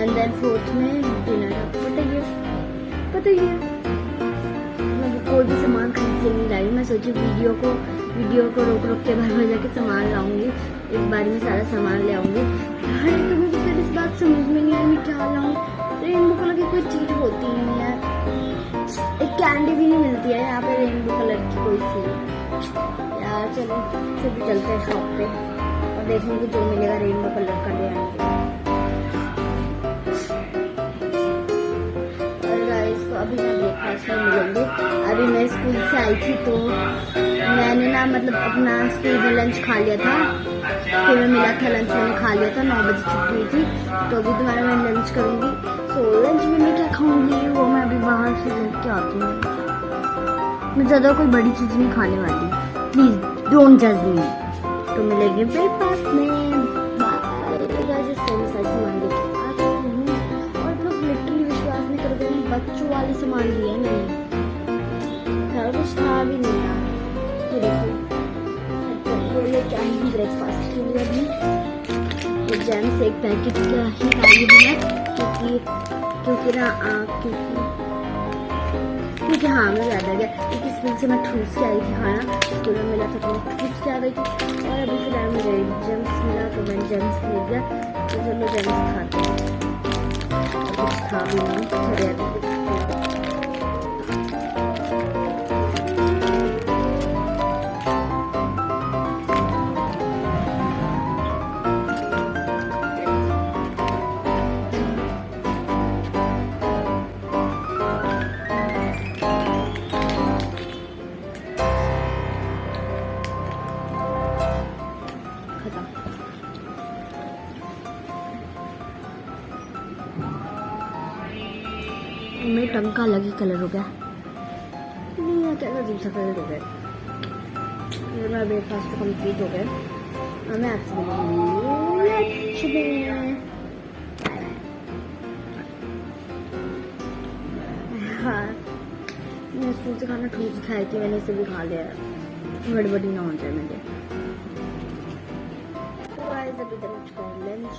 And then fourth में dinner आपको बताइए। बताइए। मैं कोई भी सामान खरीद के नहीं लाई। मैं सोची वीडियो को वीडियो को रोक रोक के भर भर जाके सामान लाऊँगी। एक बार में सारा सामान ले आऊँगी। अरे तो मुझे फिर इस बात समझ में नहीं आई, मैं क्या लाऊं? रेनबो कलर की कोई चीज़ होती ही नहीं है। एक कैंडी भी नहीं मिलती है यहाँ पे रेनबो कलर की कोई चीज़। यार, चलो, फिर भी चलते हैं शॉप पे। और देखेंगे जो मिलेगा रेनबो कलर का ले आएँगे। अभी मैं ब्रेकफास्ट में मिलेंगे। अभी मैं स्कूल से आई थी तो मैंने ना मतलब अपना स्कूल में लंच खा लिया था। स्कूल में मिला था लंच मैंने खा लिया था, नौ बजे छुट्टी हुई थी। तो अभी दोबारा मैं लंच करूँगी। सो लंच में मैं क्या खाऊँगी? वो मैं अभी बाहर से लेके आती हूँ। मैं ज़्यादा कोई बड़ी चीज़ नहीं खाने वाली। प्लीज़ डोंट जज मी तो मिलेंगे ब्रेकफास्ट में। बच्चों वाले सामान लिए मैंने। हर कुछ था भी नहीं यार ये देखो। हूँ ब्रेकफास्ट के लिए अभी। तो जैम एक पैकेट का ही लाई हूँ मैं क्योंकि क्योंकि ना क्योंकि क्योंकि हाँ मैं याद आ गया। क्योंकि स्कूल से मैं ठूस के आई थी खाना स्कूल में मिला था तो मैं ठूस के आ गई थी। और अभी फ़िलहाल मुझे जेम्स मिला तो मैंने जेम्स ले लिया तो चलो जेम्स खाते हैं। कुछ खा भी मेरे टंग का अलग ही कलर हो गया। नहीं दूसरा कलर हो गया। मेरा ब्रेकफास्ट तो कंप्लीट हो गया। मैं आपसे हाँ। मैं स्कूल से खाना ठूस खाई थी मैंने इसे भी खा लिया। गड़बड़ी ना हो जाए मुझे अभी तक लंच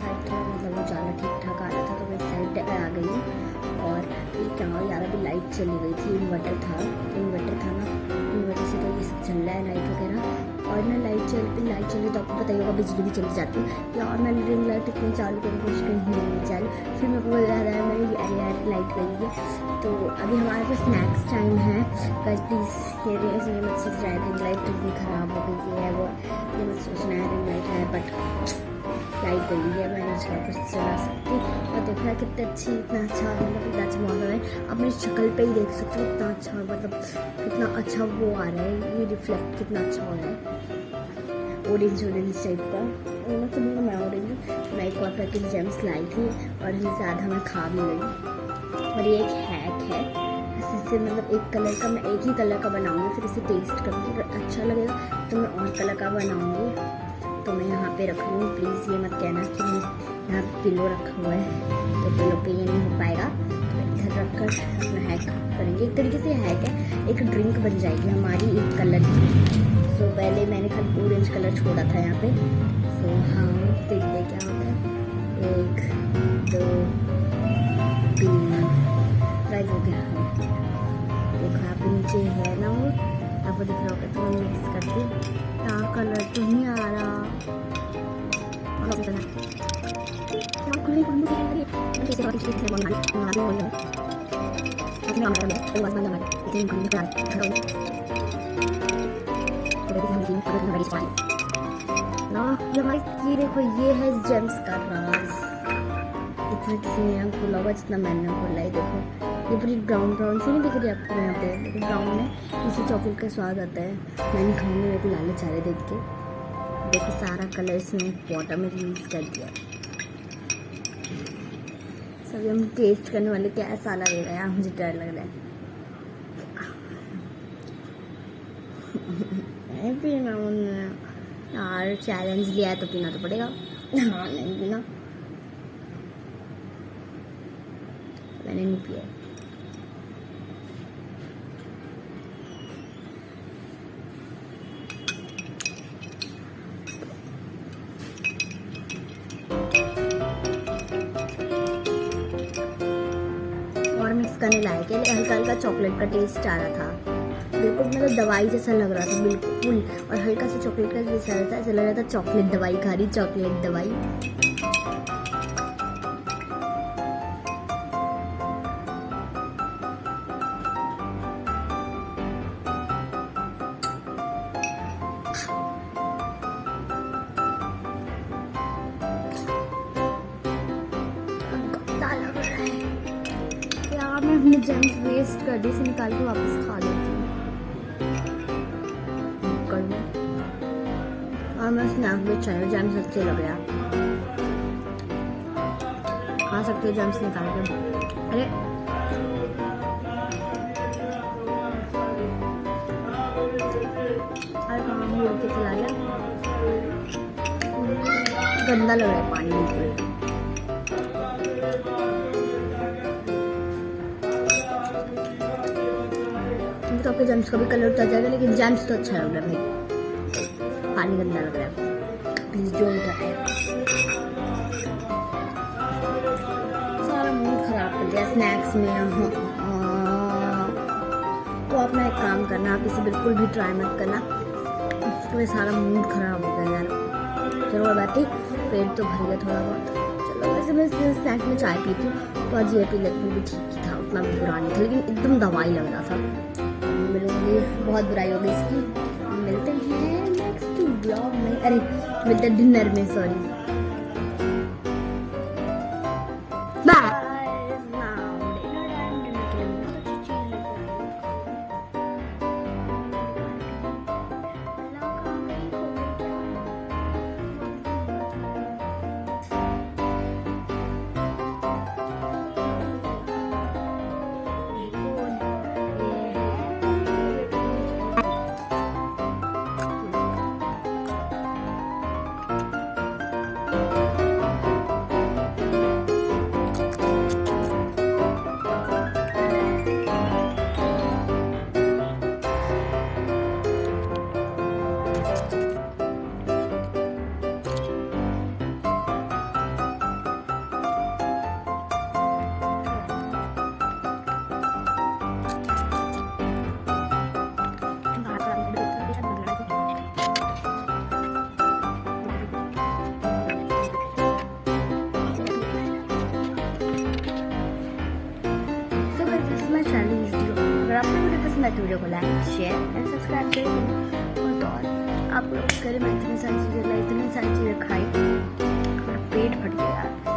साइड था मतलब वो उजाला ठीक ठाक आ रहा था तो मैं साइड आ गई और ये क्या हुआ यार अभी लाइट चली गई थी इन्वर्टर था इन्वर्टर था ना इन्वर्टर से तो ये सब चल रहा है लाइट वगैरह। और ना लाइट चल लाइट चली तो आपको पता ही होगा बिजली भी चली जाती है। यार मैंने रिंग लाइट इतनी चालू करने की कोशिश करी नहीं चालू। फिर मेरे को याद आया मेरी यार लाइट गई है। तो अभी हमारे पास स्नैक्स टाइम है। बस प्लीज़ ये इसलिए मत सोच रहा है रिंग लाइट इतनी ख़राब हो गई है वो, ये मत सोचना है रिंग लाइट है बट लाइट गई है, मैंने उसका कुछ चला सकती और है कितनी अच्छी, इतना अच्छा मतलब कितना अच्छा मौसम है। आप मेरी शक्ल पे ही देख सकते हो इतना अच्छा मतलब कितना अच्छा वो आ रहा है। ये रिफ्लेक्ट कितना अच्छा हो रहा है। ऑरेंज ऑरेंज टाइप का। मतलब मैं ऑरेंज मैं एक और पैकेट जेम्स लाई थी और आधा मैं खा भी गई और ये एक हैक है। इससे मतलब एक कलर का मैं एक ही कलर का बनाऊँगी, फिर इसे टेस्ट करूँगी। अगर अच्छा लगेगा तो मैं और कलर का बनाऊँगी। तो मैं यहाँ पे रख। लूँ प्लीज़ ये मत कहना कि यहाँ पे पिलो रखा हुआ है। तो पिलो पे ये नहीं हो पाएगा। तो इधर रख कर अपना हैक करेंगे। एक तरीके से हैक है। एक ड्रिंक बन जाएगी हमारी एक कलर की। सो पहले मैंने खाली ऑरेंज कलर छोड़ा था यहाँ पे। सो हाँ देखते क्या होता है। एक, दो, तीन। प्राइज हो गया। देखो, यहाँ पे नीचे है ना वो। आपको दिख रहा होगा तो मिक्स यहाँ कलर तो नहीं आ रहा। रही है है मैं रहा हूँ में देखो ये है जेम्स का राज इतना किसी ने यहाँ खोला जितना मैंने खोला है देखो ये पूरी ब्राउन ब्राउन सी नहीं दिख रही आपको यहाँ पे ब्राउन में इसी चॉकलेट का स्वाद आता है मैं नहीं खाऊँगी मेरे को लाले चारे देख के देखो सारा कलर इसने वाटर में यूज़ कर दिया। सभी हम टेस्ट करने वाले कैसा लगेगा यार मुझे डर लग रहा है। पीना यार चैलेंज लिया है तो पीना तो पड़ेगा। हाँ नहीं पीना। मैंने नहीं पिया। है नहीं लाया कि हल्का हल्का चॉकलेट का टेस्ट आ रहा था। बिल्कुल मतलब दवाई जैसा लग रहा था, बिल्कुल। और हल्का सा चॉकलेट का टेस्ट आ रहा था, ऐसा लग रहा था चॉकलेट दवाई खा रही चॉकलेट दवाई। जेम्स वेस्ट कर दी, इसे निकाल के वापस खा लेती हूँ। और मैं स्नैक भी चाहिए जेम्स अच्छे लग रहे हैं। खा सकते हो जेम्स निकाल के। अरे। चला गया? गंदा लग रहा है पानी बिल्कुल। आपके जेम्स का भी कलर उतर जाएगा लेकिन जेम्स तो अच्छा लग रहा है भाई पानी गंदा लग रहा है। प्लीज़ डोंट ट्राई सारा मूड खराब कर दिया स्नैक्स में। हाँ, हाँ। तो आप ना एक काम करना आप इसे बिल्कुल भी ट्राई मत करना। तो सारा मूड खराब हो गया यार। चलो बात पेट तो भर गया थोड़ा बहुत। चलो वैसे मैं स्नैक्स में चाय पीती हूँ। तो आज ये पी लेती भी ठीक ही था उतना भी बुरा नहीं था लेकिन एकदम दवाई लग रहा था। मिलूँगी। बहुत बुराई होगी इसकी। मिलते हैं नेक्स्ट ब्लॉग में। अरे, मिलते डिनर में सॉरी आपको वीडियो को लाइक शेयर एंड सब्सक्राइब करें और तो और, आप लोग करें मैं इतनी सारी चीज़ें इतनी सारी चीज़ें खाई पेट फट गया।